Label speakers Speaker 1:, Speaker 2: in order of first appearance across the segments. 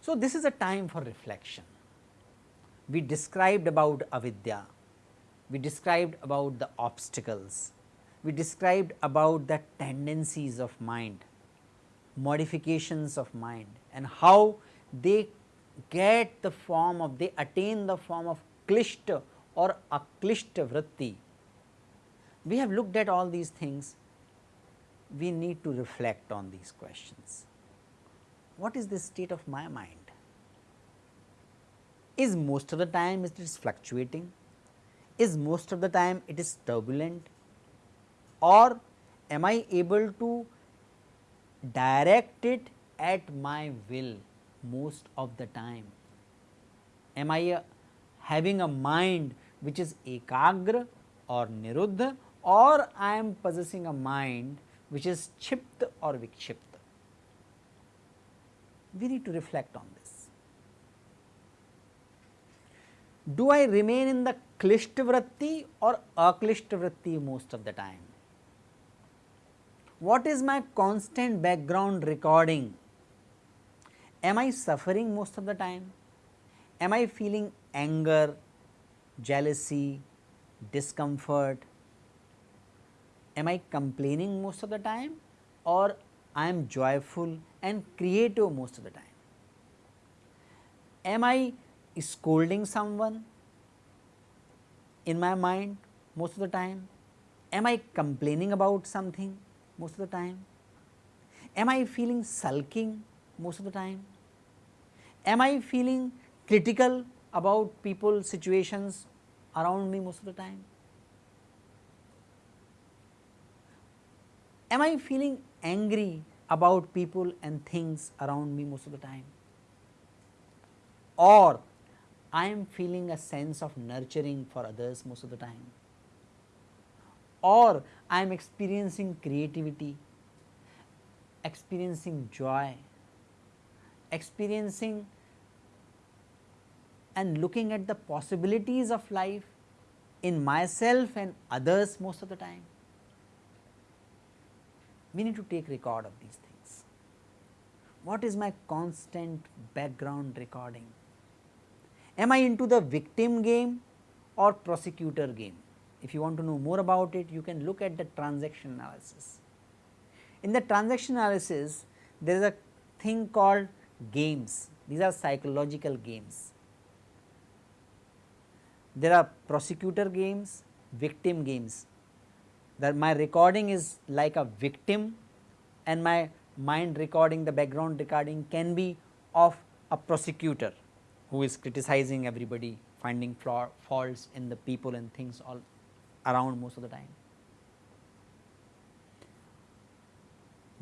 Speaker 1: So, this is a time for reflection. We described about avidya, we described about the obstacles, we described about the tendencies of mind, modifications of mind and how they get the form of they attain the form of klishta or aklishta vritti. We have looked at all these things, we need to reflect on these questions what is the state of my mind? Is most of the time it is fluctuating? Is most of the time it is turbulent? Or am I able to direct it at my will most of the time? Am I uh, having a mind which is ekagra or niruddha or I am possessing a mind which is chipta or vikshipta? we need to reflect on this. Do I remain in the Klishtvritti or Aklishtvritti most of the time? What is my constant background recording? Am I suffering most of the time? Am I feeling anger, jealousy, discomfort? Am I complaining most of the time or I am joyful and creative most of the time. Am I scolding someone in my mind most of the time? Am I complaining about something most of the time? Am I feeling sulking most of the time? Am I feeling critical about people, situations around me most of the time? Am I feeling angry about people and things around me most of the time or I am feeling a sense of nurturing for others most of the time or I am experiencing creativity, experiencing joy, experiencing and looking at the possibilities of life in myself and others most of the time we need to take record of these things. What is my constant background recording? Am I into the victim game or prosecutor game? If you want to know more about it, you can look at the transaction analysis. In the transaction analysis, there is a thing called games, these are psychological games. There are prosecutor games, victim games that my recording is like a victim and my mind recording the background recording can be of a prosecutor who is criticizing everybody finding flaw, faults in the people and things all around most of the time.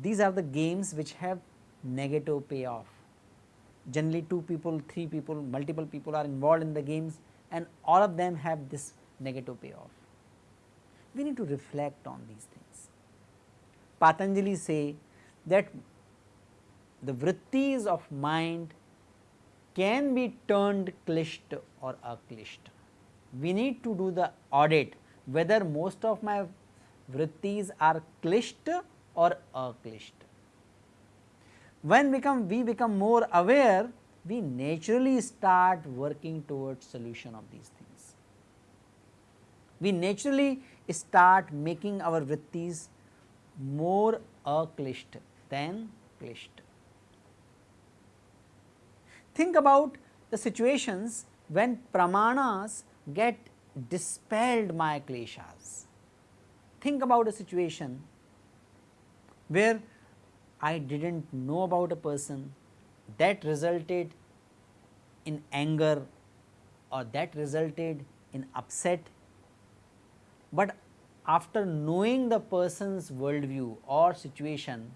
Speaker 1: These are the games which have negative payoff. Generally 2 people, 3 people, multiple people are involved in the games and all of them have this negative payoff we need to reflect on these things. Patanjali say that the vrittis of mind can be turned klishta or aklishta. We need to do the audit whether most of my vrittis are klishta or aklishta. When become we become more aware, we naturally start working towards solution of these things. We naturally start making our vrittis more aklisht than klisht. Think about the situations when pramanas get dispelled my kleshas. Think about a situation where I did not know about a person that resulted in anger or that resulted in upset but after knowing the person's worldview or situation,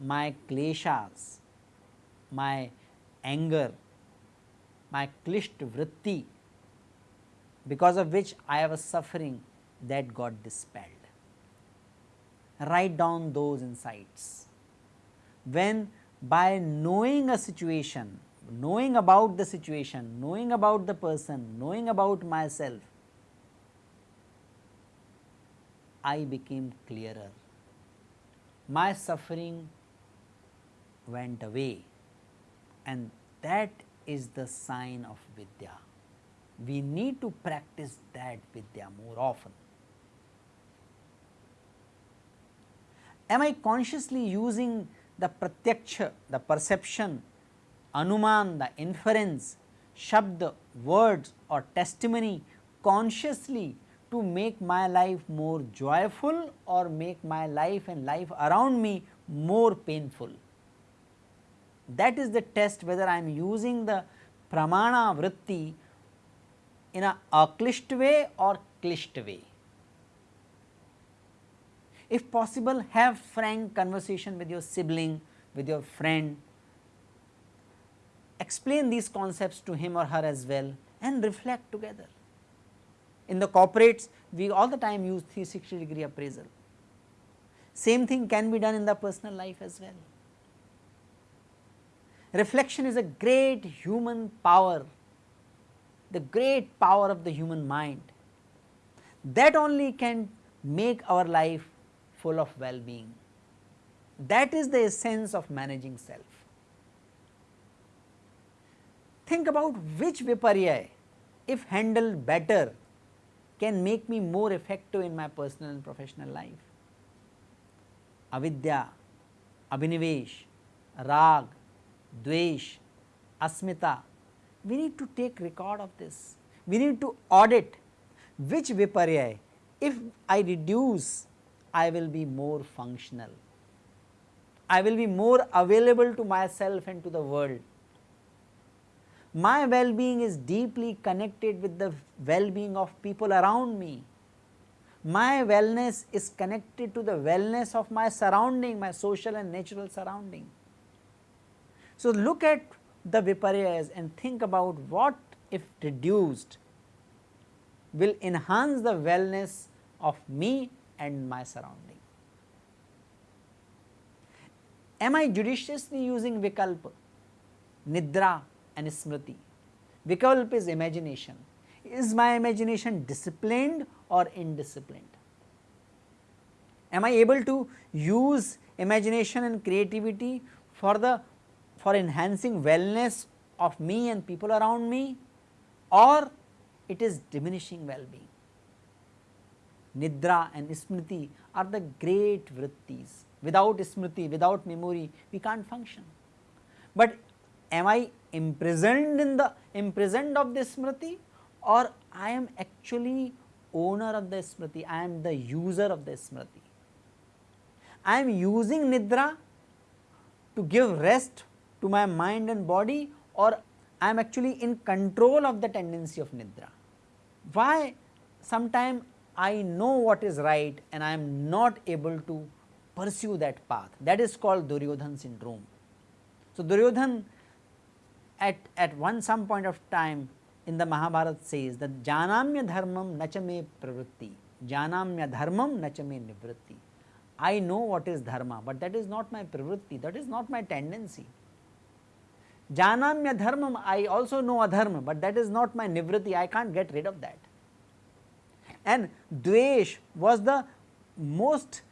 Speaker 1: my kleshas, my anger, my klisht vritti, because of which I was suffering that got dispelled. Write down those insights. When by knowing a situation, knowing about the situation, knowing about the person, knowing about myself, I became clearer. My suffering went away and that is the sign of Vidya. We need to practice that Vidya more often. Am I consciously using the pratyaksha, the perception, anuman, the inference, shabd, words or testimony consciously to make my life more joyful or make my life and life around me more painful. That is the test whether I am using the pramana vritti in a aklisht way or klisht way. If possible have frank conversation with your sibling, with your friend, explain these concepts to him or her as well and reflect together. In the corporates we all the time use 360 degree appraisal. Same thing can be done in the personal life as well. Reflection is a great human power, the great power of the human mind that only can make our life full of well-being. That is the essence of managing self. Think about which viparya if handled better can make me more effective in my personal and professional life. Avidya, Abhinivesh, Rag, Dvesh, Asmita, we need to take record of this. We need to audit which viparya if I reduce I will be more functional. I will be more available to myself and to the world. My well-being is deeply connected with the well-being of people around me. My wellness is connected to the wellness of my surrounding, my social and natural surrounding. So, look at the viparyas and think about what if reduced will enhance the wellness of me and my surrounding. Am I judiciously using vikalpa, nidra and smriti? Vikalpa is imagination. Is my imagination disciplined or indisciplined? Am I able to use imagination and creativity for the for enhancing wellness of me and people around me or it is diminishing well-being. Nidra and Smriti are the great vrittis. Without Smriti, without memory, we can't function. But am I imprisoned in the imprisoned of the Smriti or I am actually owner of the Smriti, I am the user of the Smriti. I am using Nidra to give rest to my mind and body or I am actually in control of the tendency of Nidra. Why sometime I know what is right and I am not able to pursue that path that is called Duryodhan syndrome. So, Duryodhan at, at one some point of time in the Mahabharata says that Janamya dharmam nachame pravritti, Janamya dharmam nachame nivritti. I know what is dharma, but that is not my pravritti, that is not my tendency. Janamya dharmam, I also know adharma, but that is not my nivritti, I can't get rid of that and Dvesh was the most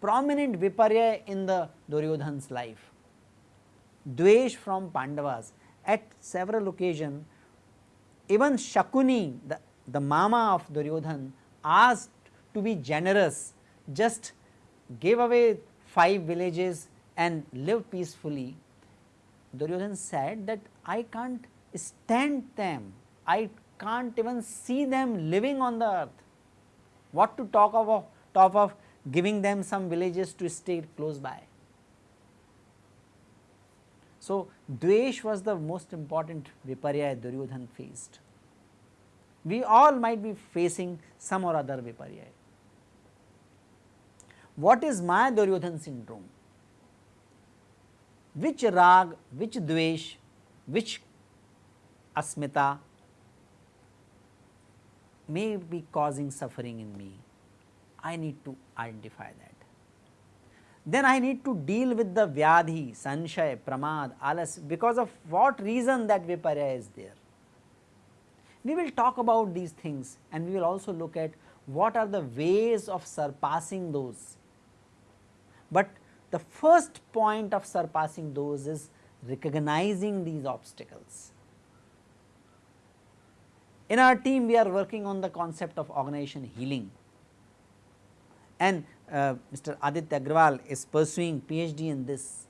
Speaker 1: prominent viparya in the Duryodhan's life. Dvesh from Pandavas at several occasions even Shakuni the, the mama of Duryodhan asked to be generous just gave away 5 villages and live peacefully. Duryodhan said that I can't stand them, I can't even see them living on the earth what to talk of, talk of giving them some villages to stay close by. So, Dvesh was the most important Viparya Duryodhan faced. We all might be facing some or other Viparya. What is my Duryodhan syndrome? Which rag, which Dvesh, which Asmita may be causing suffering in me, I need to identify that. then I need to deal with the vyadhi, sanshay, pramad, alas because of what reason that viparya is there. We will talk about these things and we will also look at what are the ways of surpassing those. But the first point of surpassing those is recognizing these obstacles. In our team we are working on the concept of organization healing and uh, Mr. Aditya Agrawal is pursuing PhD in this.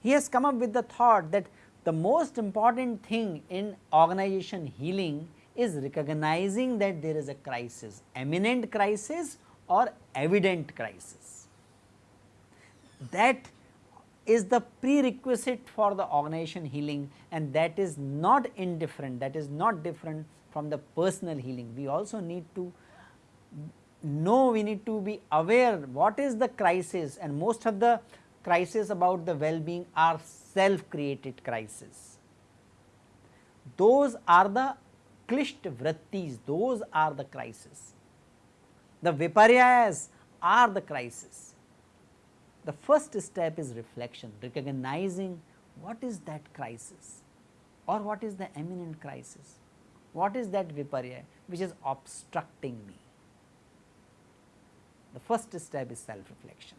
Speaker 1: He has come up with the thought that the most important thing in organization healing is recognizing that there is a crisis, eminent crisis or evident crisis. That is the prerequisite for the organization healing and that is not indifferent, that is not different from the personal healing. We also need to know, we need to be aware what is the crisis and most of the crisis about the well-being are self created crisis. Those are the klisht vrittis, those are the crisis. The viparyas are the crisis. The first step is reflection, recognizing what is that crisis or what is the eminent crisis, what is that viparya which is obstructing me. The first step is self reflection.